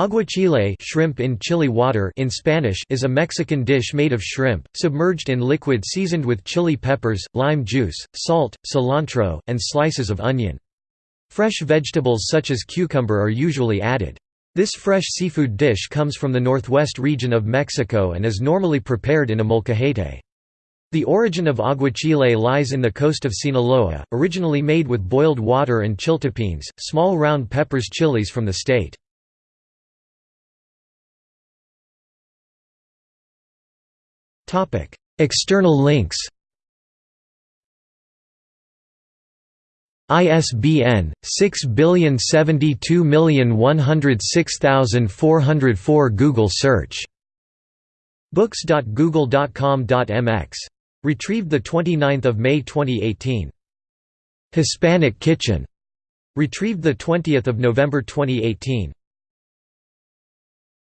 Aguachile shrimp in chili water in Spanish is a Mexican dish made of shrimp, submerged in liquid seasoned with chili peppers, lime juice, salt, cilantro, and slices of onion. Fresh vegetables such as cucumber are usually added. This fresh seafood dish comes from the northwest region of Mexico and is normally prepared in a molcajete. The origin of aguachile lies in the coast of Sinaloa, originally made with boiled water and chiltepines, small round peppers chilies from the state. External links ISBN 6072106404 Google search. books.google.com.mx retrieved 29 May 2018 Hispanic Kitchen. Retrieved 20 November 2018